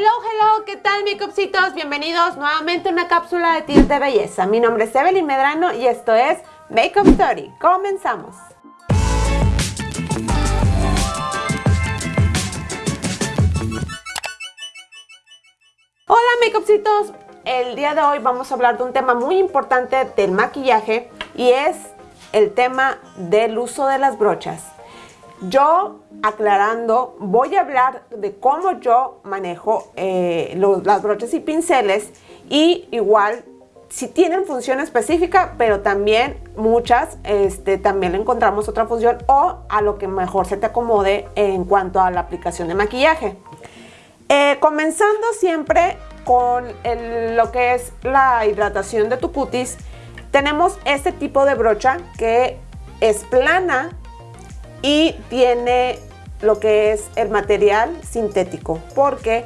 Hello, hello, ¿qué tal makeupcitos? Bienvenidos nuevamente a una cápsula de tips de belleza. Mi nombre es Evelyn Medrano y esto es Makeup Story. Comenzamos. Hola makeupcitos, el día de hoy vamos a hablar de un tema muy importante del maquillaje y es el tema del uso de las brochas. Yo, aclarando, voy a hablar de cómo yo manejo eh, las brochas y pinceles y igual si tienen función específica, pero también muchas, este, también encontramos otra función o a lo que mejor se te acomode en cuanto a la aplicación de maquillaje. Eh, comenzando siempre con lo que es la hidratación de tu cutis, tenemos este tipo de brocha que es plana y tiene lo que es el material sintético porque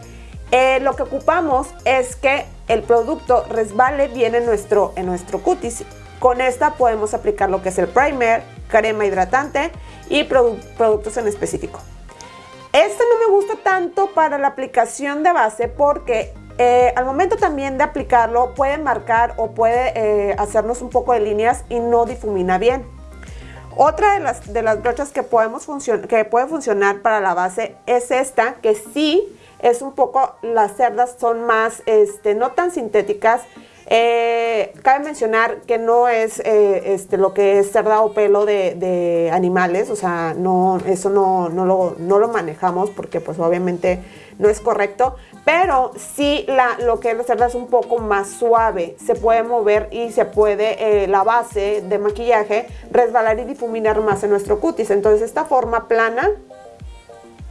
eh, lo que ocupamos es que el producto resbale bien en nuestro, en nuestro cutis. Con esta podemos aplicar lo que es el primer, crema hidratante y productos en específico. Este no me gusta tanto para la aplicación de base porque eh, al momento también de aplicarlo puede marcar o puede eh, hacernos un poco de líneas y no difumina bien. Otra de las, de las brochas que, podemos que puede funcionar para la base es esta, que sí es un poco, las cerdas son más, este, no tan sintéticas. Eh, cabe mencionar que no es eh, este, lo que es cerda o pelo de, animales, o sea, no, eso no, no, lo, no lo manejamos porque pues obviamente no es correcto, pero sí la, lo que es la cerda es un poco más suave, se puede mover y se puede eh, la base de maquillaje resbalar y difuminar más en nuestro cutis, entonces esta forma plana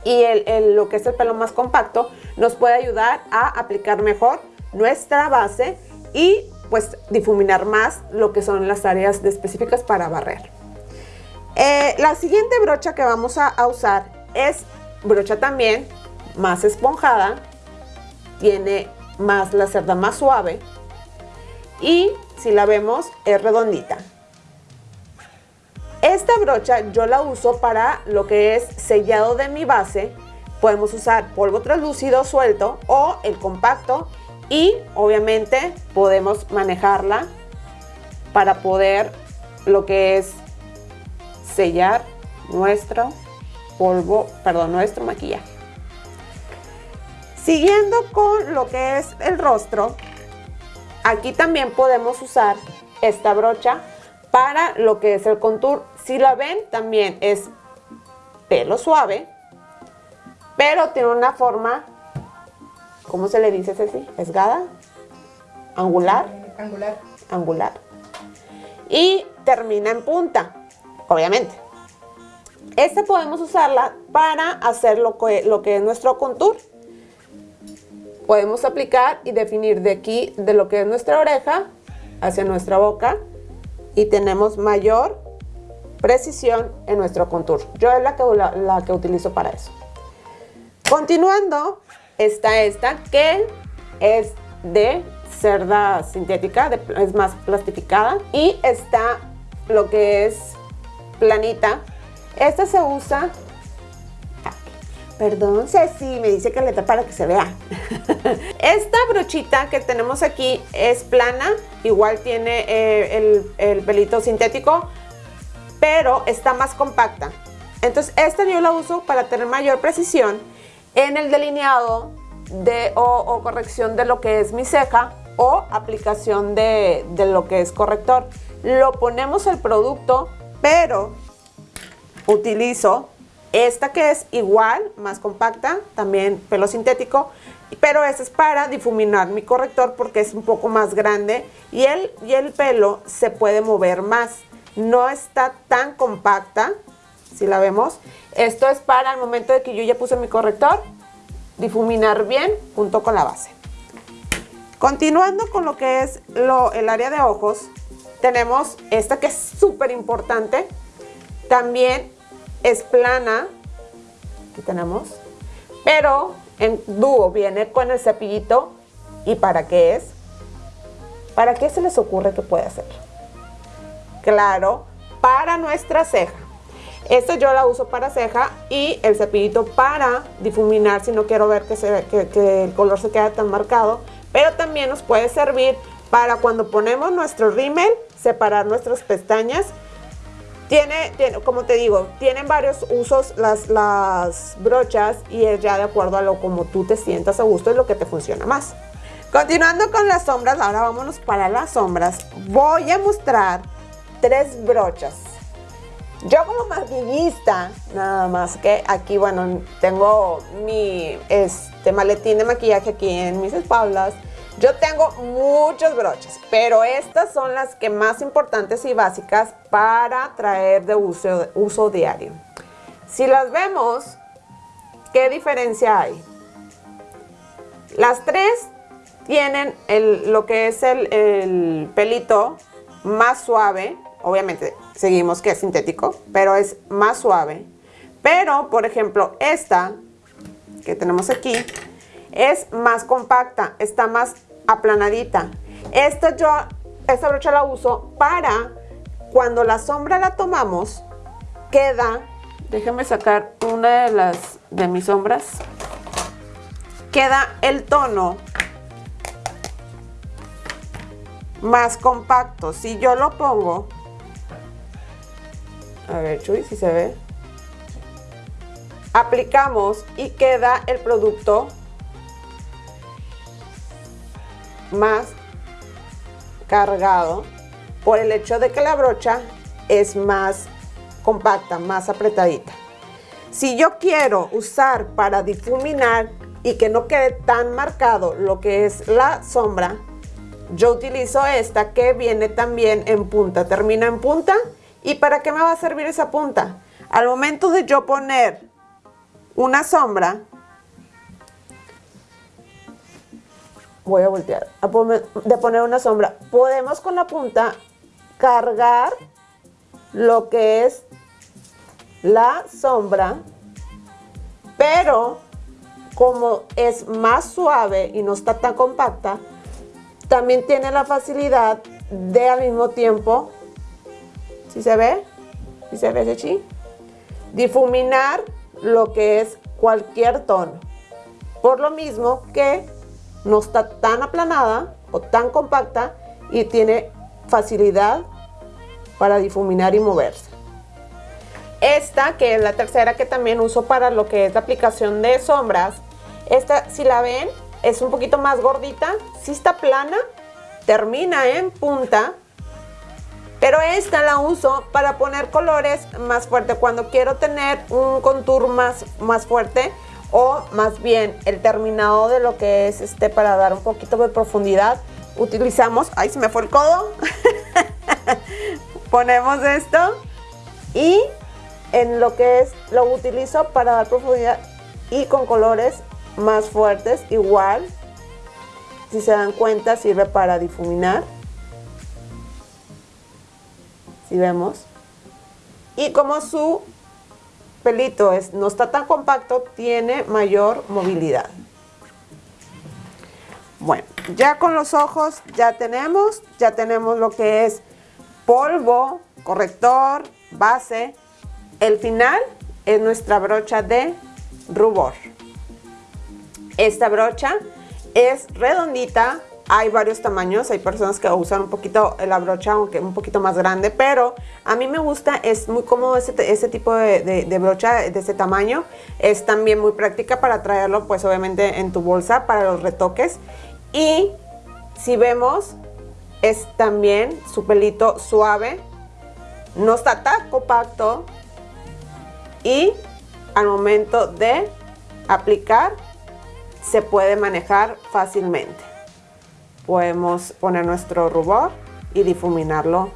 y el, lo que es el pelo más compacto nos puede ayudar a aplicar mejor nuestra base y pues difuminar más lo que son las áreas específicas para barrer. Eh, la siguiente brocha que vamos a, a usar es brocha también más esponjada, tiene más la cerda más suave y si la vemos es redondita. Esta brocha yo la uso para lo que es sellado de mi base. Podemos usar polvo translúcido suelto o el compacto y obviamente podemos manejarla para poder lo que es sellar nuestro polvo, perdón, nuestro maquillaje. Siguiendo con lo que es el rostro, aquí también podemos usar esta brocha para lo que es el contour. Si la ven, también es pelo suave, pero tiene una forma, ¿cómo se le dice Ceci? ¿Esgada? ¿Angular? Angular. Angular. Y termina en punta, obviamente. Esta podemos usarla para hacer lo que, lo que es nuestro contour podemos aplicar y definir de aquí, de lo que es nuestra oreja, hacia nuestra boca y tenemos mayor precisión en nuestro contour. Yo es la que, la, que utilizo para eso. Continuando, está esta que es de cerda sintética, es más plastificada y está lo que es planita. Esta se usa Perdón, Ceci, me dice que le para que se vea. Esta brochita que tenemos aquí es plana, igual tiene eh, el, pelito sintético, pero está más compacta. Entonces esta yo la uso para tener mayor precisión en el delineado de, o, corrección de lo que es mi ceja o aplicación de lo que es corrector. Lo ponemos el producto, pero utilizo esta que es igual, más compacta, también pelo sintético, pero esta es para difuminar mi corrector porque es un poco más grande y el, y el pelo se puede mover más. No está tan compacta, si la vemos. Esto es para el momento de que yo ya puse mi corrector, difuminar bien junto con la base. Continuando con lo que es lo, el área de ojos, tenemos esta que es súper importante. También es plana, aquí tenemos, pero en dúo viene con el cepillito. ¿Y para qué es? ¿Para qué se les ocurre que puede hacer? Claro, para nuestra ceja. Esta yo la uso para ceja y el cepillito para difuminar si no quiero ver que, que, el color se quede tan marcado. Pero también nos puede servir para cuando ponemos nuestro rímel, separar nuestras pestañas. Tiene, como te digo, tienen varios usos las, las brochas y es ya de acuerdo a lo como tú te sientas a gusto y lo que te funciona más. Continuando con las sombras, ahora vámonos para las sombras. Voy a mostrar tres brochas. Yo como maquillista, nada más que aquí, bueno, tengo mi este, maletín de maquillaje aquí en mis espaldas. Yo tengo muchas brochas, pero estas son las que más importantes y básicas para traer de uso diario. Si las vemos, ¿qué diferencia hay? Las tres tienen lo que es el, pelito más suave, obviamente seguimos que es sintético, pero es más suave. Pero, por ejemplo, esta que tenemos aquí es más compacta, está más aplanadita. Esta yo, esta brocha la uso para cuando la sombra la tomamos, queda, déjenme sacar una de las de mis sombras, queda el tono más compacto. Si yo lo pongo, a ver Chuy, si se ve, aplicamos y queda el producto más cargado por el hecho de que la brocha es más compacta, más apretadita. Si yo quiero usar para difuminar y que no quede tan marcado lo que es la sombra, yo utilizo esta que viene también en punta, termina en punta. ¿Y para qué me va a servir esa punta? Al momento de yo poner una sombra, voy a voltear, de poner una sombra, podemos con la punta cargar lo que es la sombra, pero como es más suave y no está tan compacta, también tiene la facilidad de al mismo tiempo, si se ve? si se ve ese Difuminar lo que es cualquier tono. Por lo mismo que no está tan aplanada o tan compacta y tiene facilidad para difuminar y moverse. Esta, que es la tercera que también uso para lo que es la aplicación de sombras, esta si la ven es un poquito más gordita, sí está plana, termina en punta, pero esta la uso para poner colores más fuerte cuando quiero tener un contour más, más fuerte o más bien el terminado de lo que es este para dar un poquito de profundidad utilizamos, ay se me fue el codo ponemos esto y en lo que es lo utilizo para dar profundidad y con colores más fuertes, igual, si se dan cuenta, sirve para difuminar. Si vemos. Y como su pelito es, no está tan compacto, tiene mayor movilidad. Bueno, ya con los ojos ya tenemos, ya tenemos lo que es polvo, corrector, base. El final es nuestra brocha de rubor. Esta brocha es redondita, hay varios tamaños, hay personas que usan un poquito la brocha, aunque un poquito más grande, pero a mí me gusta, es muy cómodo ese, tipo de, brocha de ese tamaño, es también muy práctica para traerlo pues obviamente en tu bolsa para los retoques. Y si vemos es también su pelito suave, no está tan compacto. Y al momento de aplicar se puede manejar fácilmente. Podemos poner nuestro rubor y difuminarlo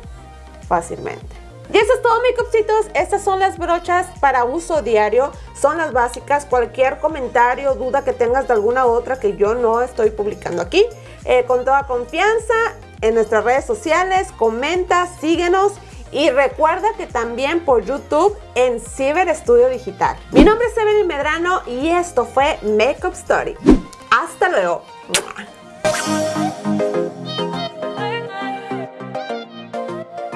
fácilmente. Y eso es todo cupcitos. Estas son las brochas para uso diario. Son las básicas. Cualquier comentario, duda que tengas de alguna otra que yo no estoy publicando aquí. Eh, con toda confianza en nuestras redes sociales. Comenta, síguenos. Y recuerda que también por YouTube en Ciber Estudio Digital. Mi nombre es Evelyn Medrano y esto fue Makeup Story. Hasta luego.